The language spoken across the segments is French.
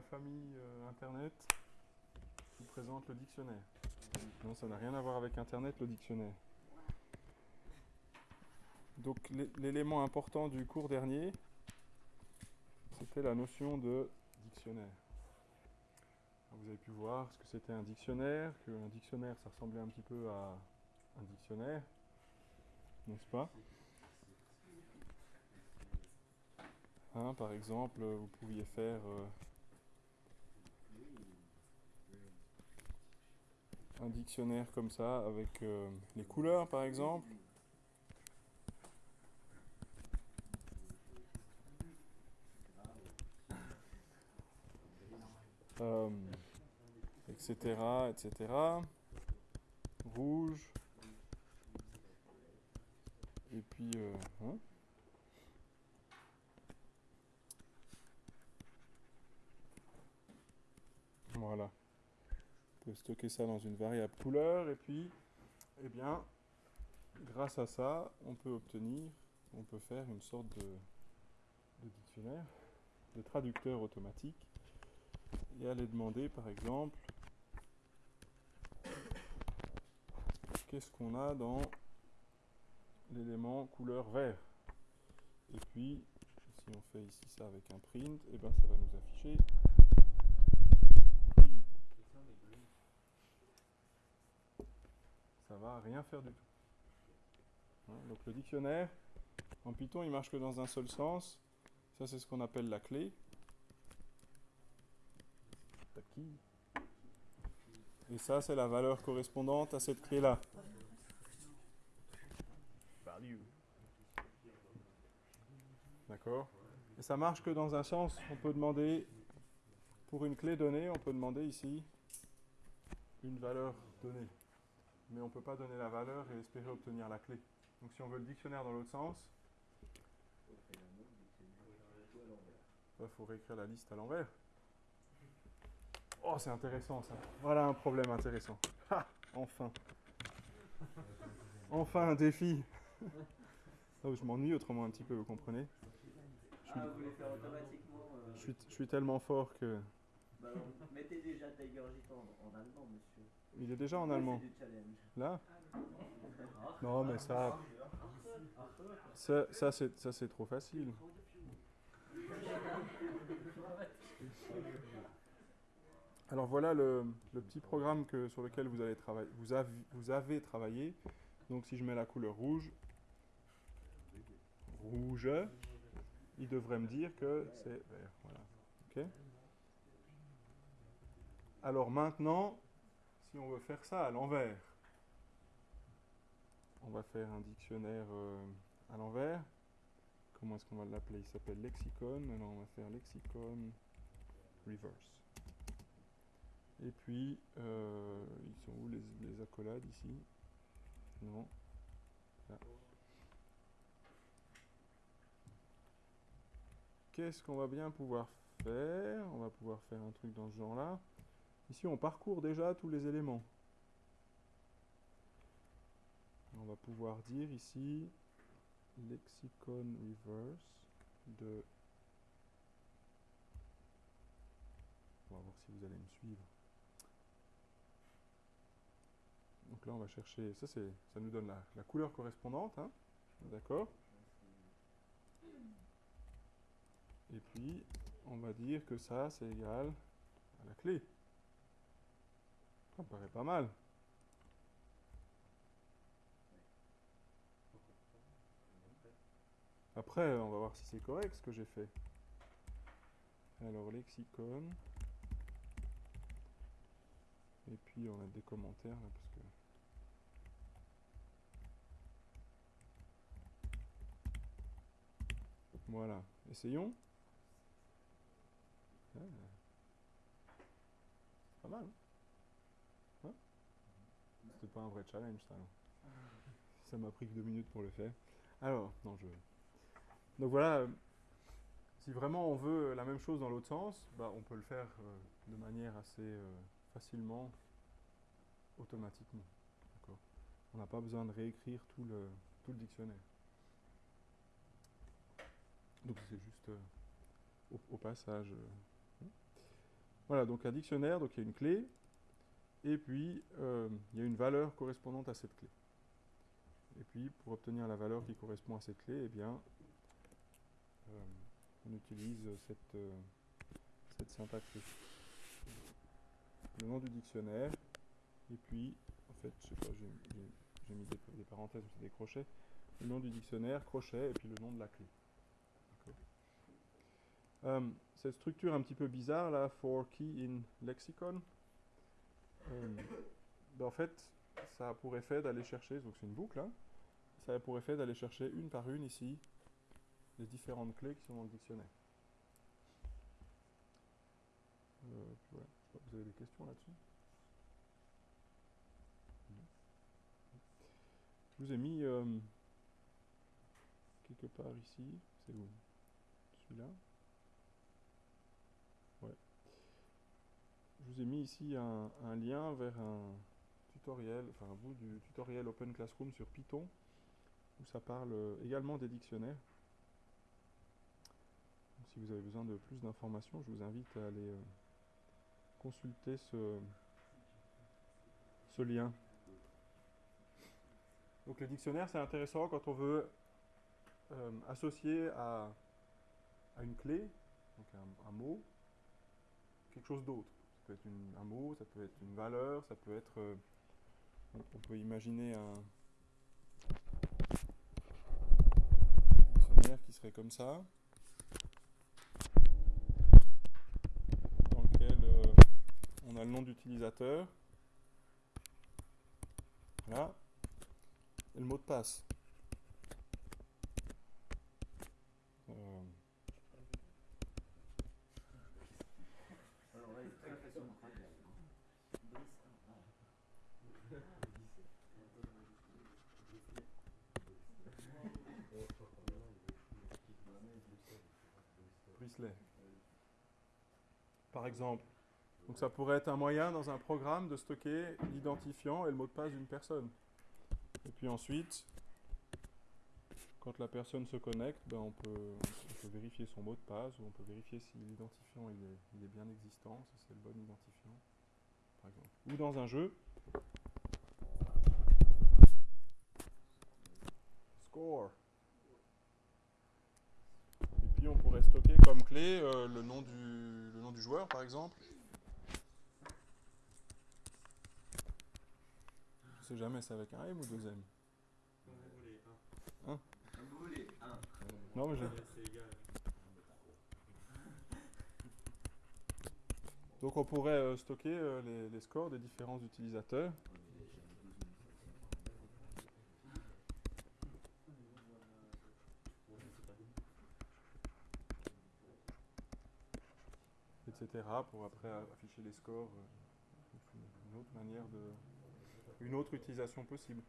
la famille euh, Internet vous présente le dictionnaire. Non, ça n'a rien à voir avec Internet, le dictionnaire. Donc l'élément important du cours dernier, c'était la notion de dictionnaire. Vous avez pu voir ce que c'était un dictionnaire, qu'un dictionnaire ça ressemblait un petit peu à un dictionnaire, n'est-ce pas? Hein, Par exemple, vous pouviez faire euh, un dictionnaire comme ça avec euh, les couleurs par exemple. etc., euh, etc. Rouge. Et puis, euh, hein? voilà stocker ça dans une variable couleur et puis, eh bien, grâce à ça, on peut obtenir, on peut faire une sorte de, dictionnaire, de traducteur automatique et aller demander par exemple qu'est-ce qu'on a dans l'élément couleur vert. Et puis, si on fait ici ça avec un print, et eh ben ça va nous afficher ça rien faire du tout. Hein, donc le dictionnaire, en Python, il marche que dans un seul sens. Ça, c'est ce qu'on appelle la clé. Et ça, c'est la valeur correspondante à cette clé-là. D'accord? Et ça marche que dans un sens. On peut demander, pour une clé donnée, on peut demander ici une valeur donnée mais on ne peut pas donner la valeur et espérer obtenir la clé. Donc si on veut le dictionnaire dans l'autre sens, il faut réécrire la liste à l'envers. Oh, c'est intéressant ça. Voilà un problème intéressant. enfin. Enfin un défi. Oh, je m'ennuie autrement un petit peu, vous comprenez? Je suis, ah, je, suis, tellement fort que... Bah, mettez déjà Tiger en allemand, monsieur. Il est déjà en allemand. Là Non, mais ça. Ça, ça c'est trop facile. Alors voilà le, petit programme que, sur lequel vous, allez travailler, vous, avez, vous avez travaillé. Donc si je mets la couleur rouge, rouge, il devrait me dire que c'est vert. Voilà. Alors maintenant, si on veut faire ça à l'envers, on va faire un dictionnaire euh, à l'envers. Comment est-ce qu'on va l'appeler? Il s'appelle lexicon. Alors on va faire lexicon reverse. Et puis, euh, ils sont où les, accolades ici? Non. Qu'est-ce qu'on va bien pouvoir faire? On va pouvoir faire un truc dans ce genre-là. Ici, on parcourt déjà tous les éléments. On va pouvoir dire ici lexicon reverse de... On va voir si vous allez me suivre. Donc là, on va chercher... Ça, ça nous donne la, couleur correspondante. Hein. D'accord Et puis, on va dire que ça, c'est égal à la clé. Ça paraît pas mal. Après, on va voir si c'est correct ce que j'ai fait. Alors, lexicon. Et puis, on a des commentaires là, parce que... Voilà. Essayons. Ah. Pas mal. Hein c'était pas un vrai challenge, ça. Ça m'a pris que deux minutes pour le faire. Alors, non, je... Donc voilà, si vraiment on veut la même chose dans l'autre sens, bah, on peut le faire euh, de manière assez euh, facilement, automatiquement. On n'a pas besoin de réécrire tout le, tout le dictionnaire. Donc c'est juste euh, au, passage. Voilà, donc un dictionnaire, donc il y a une clé, et puis euh, il y a une valeur correspondante à cette clé. Et puis pour obtenir la valeur qui correspond à cette clé, eh bien, euh, on utilise cette, euh, cette syntaxe Le nom du dictionnaire, et puis, en fait, je sais pas, j'ai mis des, parenthèses, c'est des crochets. Le nom du dictionnaire, crochet, et puis le nom de la clé. Cette structure un petit peu bizarre là, for key in lexicon, ben, en fait, ça a pour effet d'aller chercher, donc c'est une boucle, hein, ça a pour effet d'aller chercher une par une ici les différentes clés qui sont dans le dictionnaire. Euh, vous avez des questions là-dessus? Je vous ai mis quelque part ici, c'est où? Celui-là je vous ai mis ici un, lien vers un tutoriel, enfin un bout du tutoriel Open Classroom sur Python, où ça parle également des dictionnaires. si vous avez besoin de plus d'informations, je vous invite à aller euh, consulter ce, lien. Donc les dictionnaires, c'est intéressant quand on veut euh, associer à, une clé, donc un mot, quelque chose d'autre peut être un mot, ça peut être une valeur, ça peut être... Euh, on peut imaginer un qui serait comme ça, dans lequel euh, on a le nom d'utilisateur, voilà, et le mot de passe. Par exemple. Donc ça pourrait être un moyen dans un programme de stocker l'identifiant et le mot de passe d'une personne. Et puis ensuite, quand la personne se connecte, ben on, peut, vérifier son mot de passe ou on peut vérifier si l'identifiant il est, bien existant, si c'est le bon identifiant, par exemple. Ou dans un jeu. Score on pourrait stocker comme clé euh, le, nom du, le nom du joueur, par exemple. Je sais jamais, c'est avec un M ou deux M? Un. Non, mais Donc on pourrait euh, stocker euh, les, scores des différents utilisateurs. Pour après afficher les scores. Euh, une autre manière de. Une autre utilisation possible.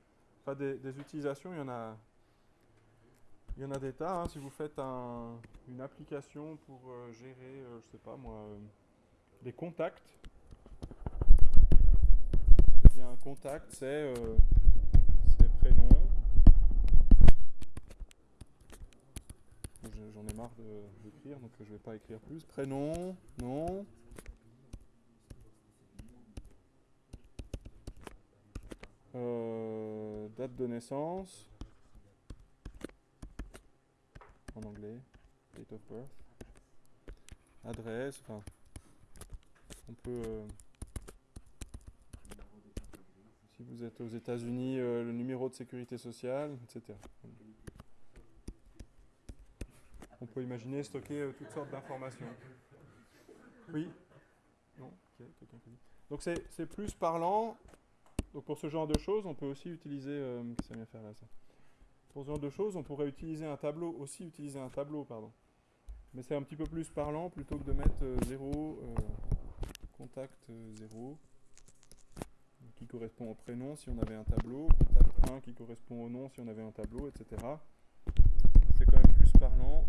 Des, utilisations, il y en a. Il y en a des tas. Hein. Si vous faites une application pour euh, gérer, euh, je sais pas moi, les contacts, eh bien, un contact, c'est prénom, j'en ai marre d'écrire, donc je ne vais pas écrire plus. Prénom, nom. Euh, date de naissance. En anglais. Date of birth. Adresse, enfin. On peut. Euh, si vous êtes aux États-Unis, euh, le numéro de sécurité sociale, etc peut imaginer stocker euh, toutes sortes d'informations. Oui Non Donc c'est plus parlant. Donc pour ce genre de choses, on peut aussi utiliser... Euh, faire là ça? Pour ce genre de choses, on pourrait utiliser un tableau, aussi utiliser un tableau, pardon. Mais c'est un petit peu plus parlant plutôt que de mettre 0, euh, contact 0, qui correspond au prénom si on avait un tableau, contact 1 qui correspond au nom si on avait un tableau, etc. C'est quand même plus parlant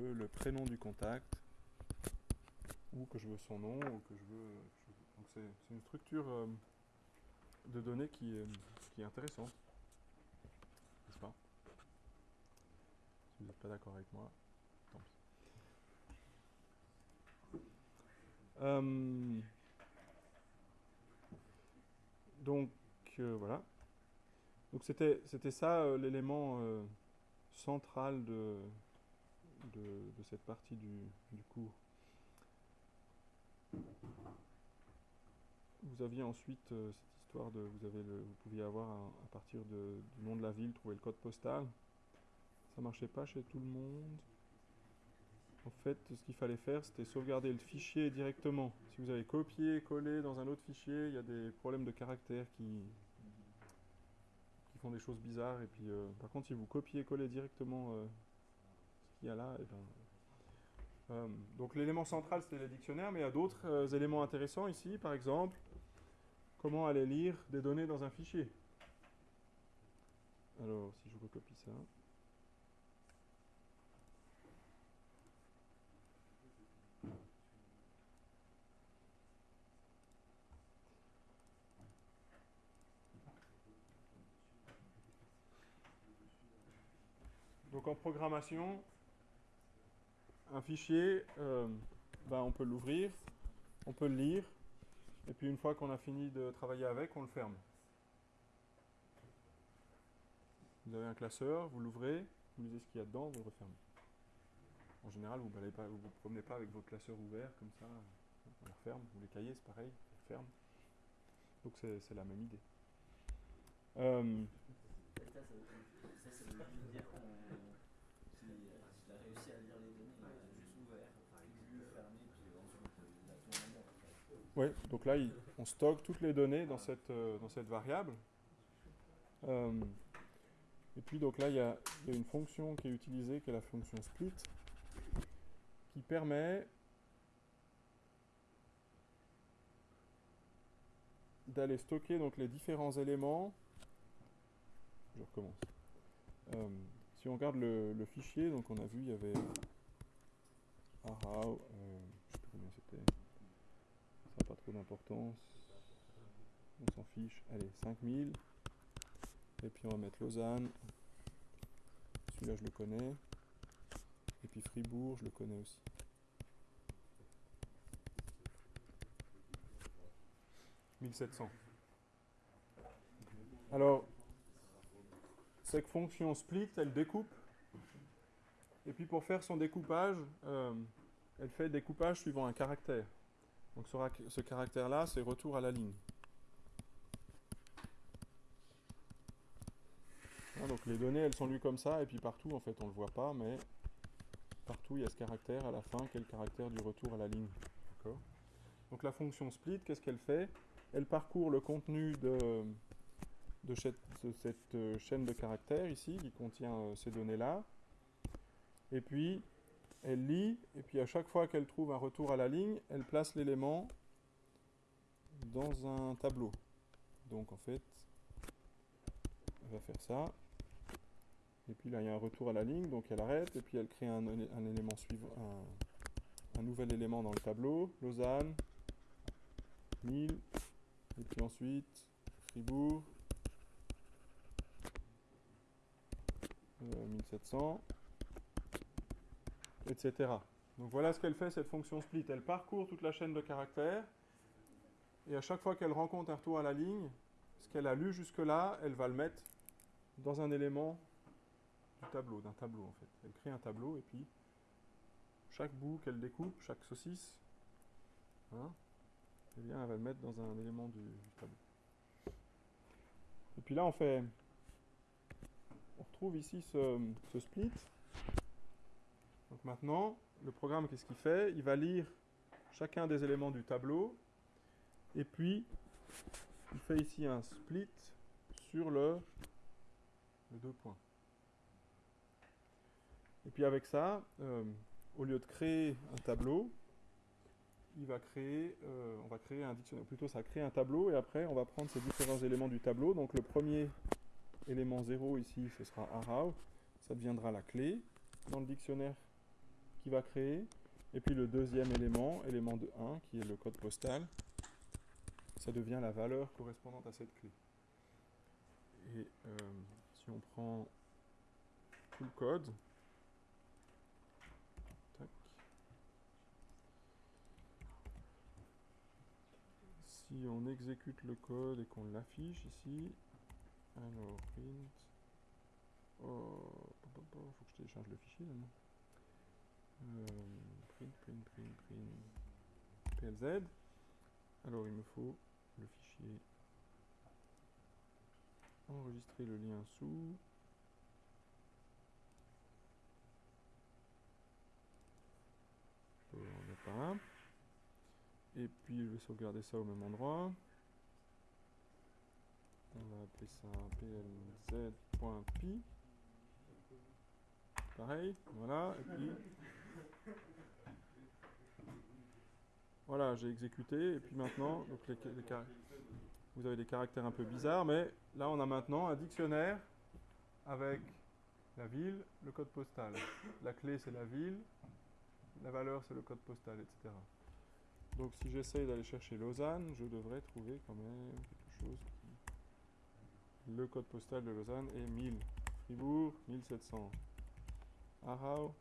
le prénom du contact, ou que je veux son nom, ou que je veux... Donc c'est une structure euh, de données qui, qui est intéressante. N'est-ce pas? Si vous n'êtes pas d'accord avec moi, tant pis. Euh, donc euh, voilà. Donc c'était ça l'élément central de, de, cette partie du, du cours. Vous aviez ensuite euh, cette histoire de vous avez le, vous pouviez avoir à partir du nom de la ville trouver le code postal. Ça marchait pas chez tout le monde. En fait, ce qu'il fallait faire, c'était sauvegarder le fichier directement. Si vous avez copié, collé dans un autre fichier, il y a des problèmes de caractère qui, qui font des choses bizarres. Et puis, euh, par contre, si vous copiez, collez directement euh, qu'il y a là, et ben, euh, donc l'élément central, c'était les dictionnaires, mais il y a d'autres euh, éléments intéressants ici. Par exemple, comment aller lire des données dans un fichier. Alors, si je recopie ça. Donc en programmation, un fichier, euh, ben, on peut l'ouvrir, on peut le lire, et puis une fois qu'on a fini de travailler avec, on le ferme. Vous avez un classeur, vous l'ouvrez, vous lisez ce qu'il y a dedans, vous le refermez. En général, vous ne vous, vous promenez pas avec votre classeur ouvert comme ça, on le referme, ou les cahiers, c'est pareil, on le ferme. Donc c'est la même idée. Euh, qu'il qu'il a réussi à lire les données, il a juste ouvert, lu, fermé, puis ensuite il a tout en mémoire. Oui, donc là, on stocke toutes les données dans cette, euh, variable. Euh, et puis, donc là, il y, a, une fonction qui est utilisée, qui est la fonction split, qui permet d'aller stocker donc, les différents éléments. Je recommence. Euh, si on regarde le, fichier, donc on a vu, il y avait je sais plus combien c'était. Ça n'a pas trop d'importance. On s'en fiche. Allez, 5000. Et puis on va mettre Lausanne. Celui-là, je le connais. Et puis Fribourg, je le connais aussi. « 1700. Alors, cette fonction split, elle découpe. Et puis pour faire son découpage, euh, elle fait découpage suivant un caractère. Donc ce, rac- ce caractère-là, c'est retour à la ligne. Hein, donc les données, elles sont lues comme ça, et puis partout, en fait, on ne le voit pas, mais partout, il y a ce caractère à la fin, qui est le caractère du retour à la ligne. Donc la fonction split, qu'est-ce qu'elle fait? Elle parcourt le contenu de, de cette, euh, chaîne de caractères ici, qui contient euh, ces données-là, et puis elle lit, et puis à chaque fois qu'elle trouve un retour à la ligne, elle place l'élément dans un tableau. Donc en fait, elle va faire ça. Et puis là, il y a un retour à la ligne, donc elle arrête, et puis elle crée un, élé- un élément suivant, un, nouvel élément dans le tableau. Lausanne, 1000, et puis ensuite Fribourg, euh, 1700 etc. Donc voilà ce qu'elle fait cette fonction split. Elle parcourt toute la chaîne de caractères et à chaque fois qu'elle rencontre un retour à la ligne, ce qu'elle a lu jusque-là, elle va le mettre dans un élément du tableau, d'un tableau en fait. Elle crée un tableau et puis chaque bout qu'elle découpe, chaque saucisse, hein, eh bien, elle va le mettre dans un élément du, tableau. Et puis là, on fait, on retrouve ici ce split. Maintenant, le programme, qu'est-ce qu'il fait? Il va lire chacun des éléments du tableau, et puis il fait ici un split sur le, deux points. Et puis avec ça, euh, au lieu de créer un tableau, il va créer, euh, on va créer un dictionnaire. Plutôt, ça crée un tableau, et après, on va prendre ces différents éléments du tableau. Donc le premier élément 0 ici, ce sera arau, ça deviendra la clé dans le dictionnaire qui va créer. Et puis le deuxième élément, élément de 1, qui est le code postal, ça devient la valeur correspondante à cette clé. Et euh, si on prend tout le code, si on exécute le code et qu'on l'affiche ici, alors print, oh, faut que je télécharge le fichier là, non? Euh, print, print, print, print, PLZ. Alors il me faut le fichier enregistrer le lien sous. Et puis je vais sauvegarder ça au même endroit. On va appeler ça plz.py. Pareil, voilà. Et puis Voilà, j'ai exécuté, et puis maintenant, vous avez des caractères un peu bizarres, mais là on a maintenant un dictionnaire avec la ville, le code postal. La clé c'est la ville, la valeur c'est le code postal, etc. Donc si j'essaye d'aller chercher Lausanne, je devrais trouver quand même quelque chose qui... Le code postal de Lausanne est 1000. Fribourg, 1700. Arau,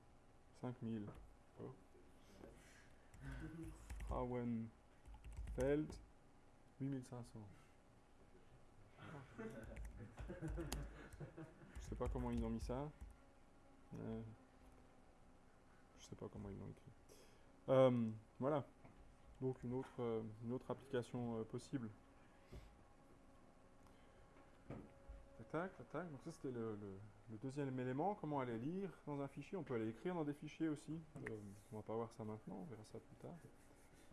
5000. Frauenfeld, 8500. Je sais pas comment ils ont mis ça. Euh, je sais pas comment ils l'ont écrit. Euh, voilà. Donc une autre, euh, application possible. Tac, tac. Donc ça c'était le, deuxième élément. Comment aller lire dans un fichier? On peut aller écrire dans des fichiers aussi. on va pas voir ça maintenant. On verra ça plus tard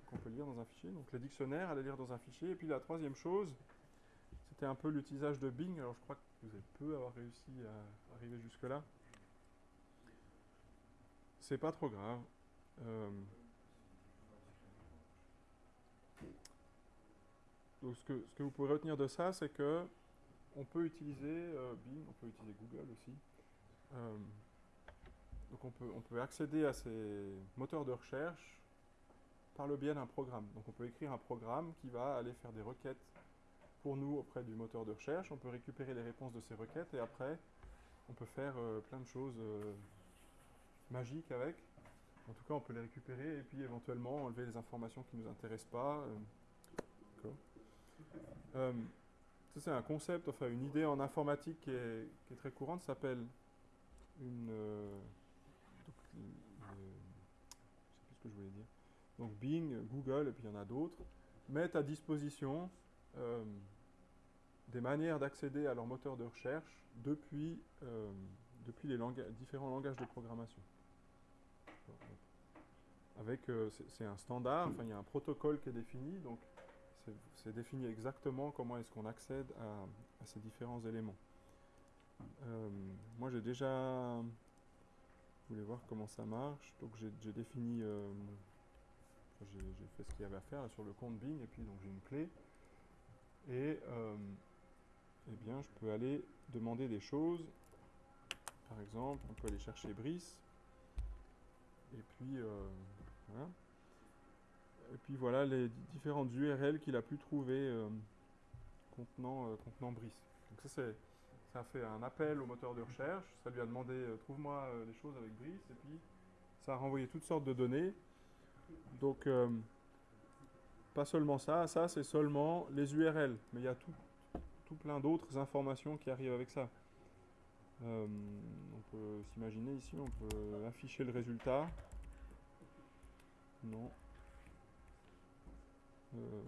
qu'on peut lire dans un fichier. Donc les dictionnaires, aller lire dans un fichier. Et puis la troisième chose, c'était un peu l'utilisation de Bing. Alors je crois que vous avez peu avoir réussi à arriver jusque-là. C'est pas trop grave. Euh, donc ce que, vous pouvez retenir de ça, c'est que on peut utiliser euh, Bing, on peut utiliser Google aussi. Euh, donc on on peut accéder à ces moteurs de recherche par le biais d'un programme. Donc on peut écrire un programme qui va aller faire des requêtes pour nous auprès du moteur de recherche. On peut récupérer les réponses de ces requêtes et après on peut faire euh, plein de choses euh, magiques avec. En tout cas, on peut les récupérer et puis éventuellement enlever les informations qui ne nous intéressent pas. Euh, ça, c'est un concept, enfin une idée en informatique qui est, très courante, s'appelle une sais plus ce que je voulais dire donc Bing, Google, et puis il y en a d'autres, mettent à disposition euh, des manières d'accéder à leur moteur de recherche depuis, euh, les différents langages de programmation. Avec, euh, c'est un standard, enfin il y a un protocole qui est défini, donc c'est défini exactement comment est-ce qu'on accède à, ces différents éléments. moi j'ai déjà, voulez voir comment ça marche, donc j'ai défini j'ai fait ce qu'il y avait à faire sur le compte Bing et puis donc j'ai une clé. Et euh, eh bien je peux aller demander des choses. Par exemple on peut aller chercher Brice. Et puis euh, voilà. Et puis voilà les différentes URL qu'il a pu trouver euh, contenant, contenant Brice. Donc ça c'est ça fait un appel au moteur de recherche. Ça lui a demandé trouve-moi des choses avec Brice. Et puis ça a renvoyé toutes sortes de données donc, euh, pas seulement ça, ça c'est seulement les URL, mais il y a tout, tout plein d'autres informations qui arrivent avec ça. Euh, on peut s'imaginer ici, on peut afficher le résultat. Non. Euh,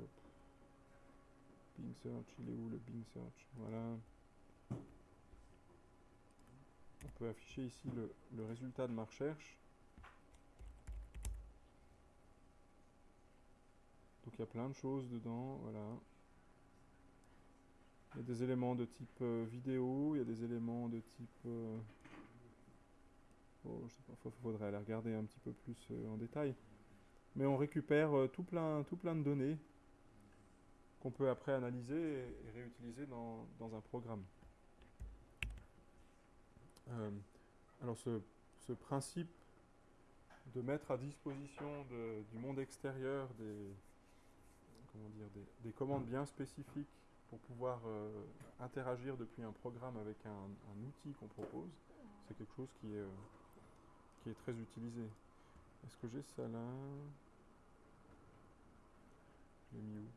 Bing Search, il est où le Bing Search? Voilà. On peut afficher ici le, le résultat de ma recherche. Donc il y a plein de choses dedans, voilà. Il y a des éléments de type euh, vidéo, il y a des éléments de type... Euh, oh, je sais pas, il faudrait aller regarder un petit peu plus euh, en détail. Mais on récupère tout, plein, tout plein de données qu'on peut après analyser et, réutiliser dans, un programme. alors ce, ce, principe de mettre à disposition du monde extérieur des, dire, des, commandes bien spécifiques pour pouvoir euh, interagir depuis un programme avec un, outil qu'on propose, c'est quelque chose qui est, euh, qui est très utilisé. Est-ce que j'ai ça là? Je l'ai mis où?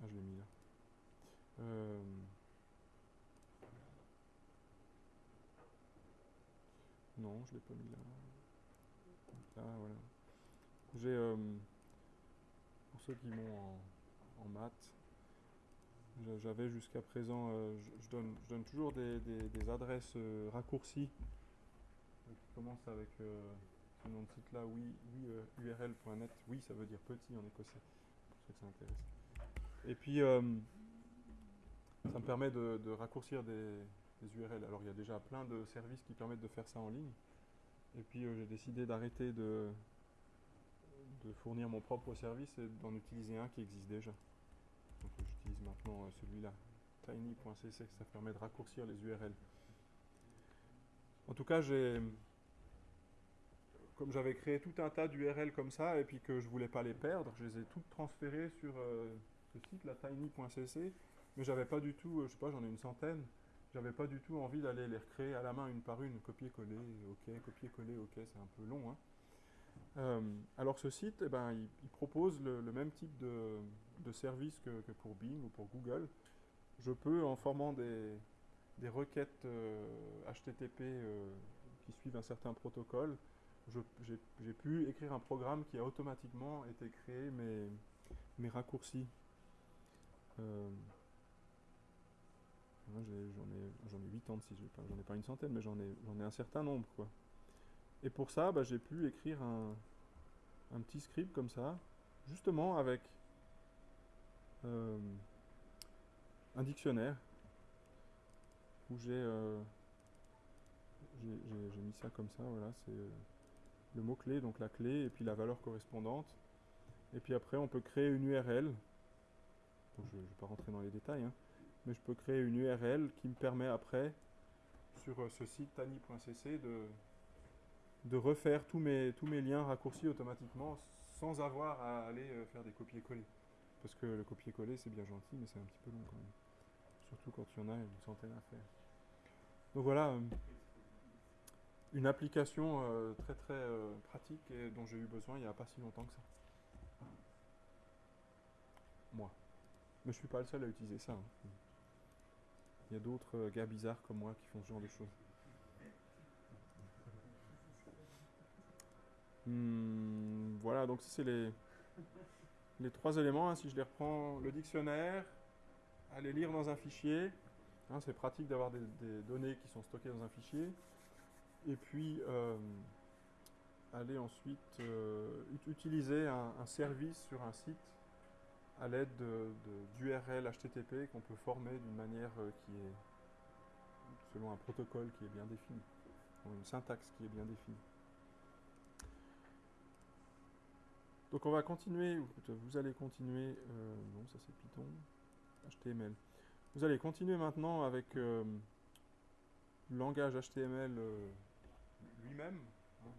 Ah, je l'ai mis là. Euh, Non, je l'ai pas mis là. Là, voilà. J'ai, ceux qui m'ont en, en maths, j'avais jusqu'à présent, euh, je, je donne, je donne toujours des, des- des adresses euh, raccourcies euh, qui commencent avec euh, ce nom de site là, oui, oui, euh, url.net. Oui, ça veut dire petit en écossais, pour ceux que ça intéresse. Et puis, euh, ça me permet de, de raccourcir des, des URL. Alors, il y a déjà plein de services qui permettent de faire ça en ligne. Et puis, euh, j'ai décidé d'arrêter de, de fournir mon propre service et d'en utiliser un qui existe déjà. Donc, euh, j'utilise maintenant euh, celui-là, tiny.cc, ça permet de raccourcir les URL. En tout cas, j'ai, comme j'avais créé tout un tas d'URL comme ça et puis que je voulais pas les perdre, je les ai toutes transférées sur euh, ce site, la tiny.cc, mais j'avais pas du tout, euh, je sais pas, j'en ai une centaine, j'avais pas du tout envie d'aller les recréer à la main une par une, copier-coller, ok, copier-coller, ok, c'est un peu long. hein. Euh, alors ce site, eh ben, il, propose le, même type de, de service que, que pour Bing ou pour Google. Je peux, en formant des, des requêtes euh, HTTP euh, qui suivent un certain protocole, j'ai pu écrire un programme qui a automatiquement été créé mes, mes raccourcis. Euh, J'en ai, ai 86, j'ai pas- j'en ai pas une centaine, mais j'en ai, ai un certain nombre. Quoi. Et pour ça, bah, j'ai pu écrire un, petit script comme ça, justement avec euh, un dictionnaire où j'ai euh, j'ai- mis ça comme ça, voilà, c'est euh, le mot-clé, donc la clé, et puis la valeur correspondante. Et puis après, on peut créer une URL. Je ne vais pas rentrer dans les détails, hein, mais je peux créer une URL qui me permet après, sur ce site tani.cc, de, de refaire tous mes, tous mes liens raccourcis automatiquement sans avoir à aller euh, faire des copier-coller. Parce que le copier-coller, c'est bien gentil, mais c'est un petit peu long quand même. Surtout quand il y en a une centaine à faire. Donc voilà, euh, une application euh, très très pratique et dont j'ai eu besoin il n'y a pas si longtemps que ça. Moi. Mais je suis pas le seul à utiliser ça. hein. Il y a d'autres gars bizarres comme moi qui font ce genre de choses. Hmm, voilà, donc ça c'est les, trois éléments. hein. Si je les reprends, le dictionnaire, aller lire dans un fichier. hein, c'est pratique d'avoir des, données qui sont stockées dans un fichier. Et puis, euh, aller ensuite euh, ut- utiliser un, service sur un site à l'aide de- de- d'URL HTTP qu'on peut former d'une manière euh, qui est selon un protocole qui est bien défini, ou une syntaxe qui est bien définie. Donc on va continuer, vous allez continuer, euh, non ça c'est Python, HTML. Vous allez continuer maintenant avec euh, le langage HTML euh, lui-même.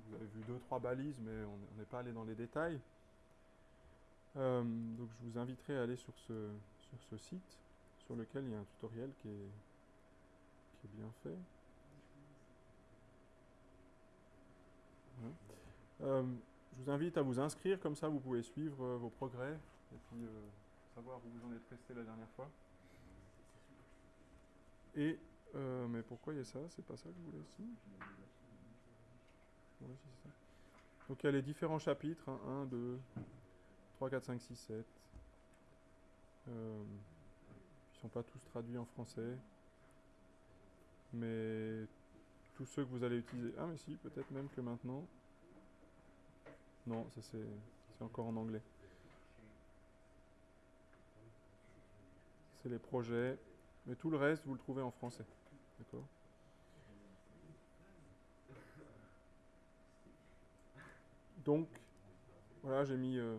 Vous avez vu deux, trois balises, mais on n'est pas allé dans les détails. Euh, donc je vous inviterai à aller sur ce, sur ce site, sur lequel il y a un tutoriel qui est, qui est bien fait. Je vous invite à vous inscrire, comme ça vous pouvez suivre euh, vos progrès et puis euh, savoir où vous en êtes resté la dernière fois. Et, euh, mais pourquoi il y a ça? C'est pas ça que je voulais si, c'est ça. Donc il y a les différents chapitres, hein, 1, 2, 3, 4, 5, 6, 7. Euh, ils ne sont pas tous traduits en français. Mais tous ceux que vous allez utiliser. Ah, mais si, peut-être même que maintenant. Non, ça c'est encore en anglais. C'est les projets. Mais tout le reste, vous le trouvez en français. D'accord Donc, voilà, j'ai mis euh,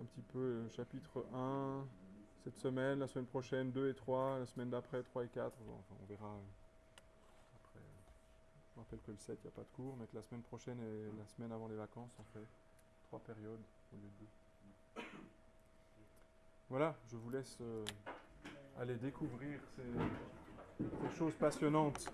un petit peu euh, chapitre 1 cette semaine, la semaine prochaine 2 et 3, la semaine d'après 3 et 4. Bon, enfin, on verra. euh, après, euh, je me que le 7, il n'y a pas de cours, mais que la semaine prochaine et la semaine avant les vacances, on fait trois périodes au lieu de deux. Voilà, je vous laisse euh, aller découvrir ces choses passionnantes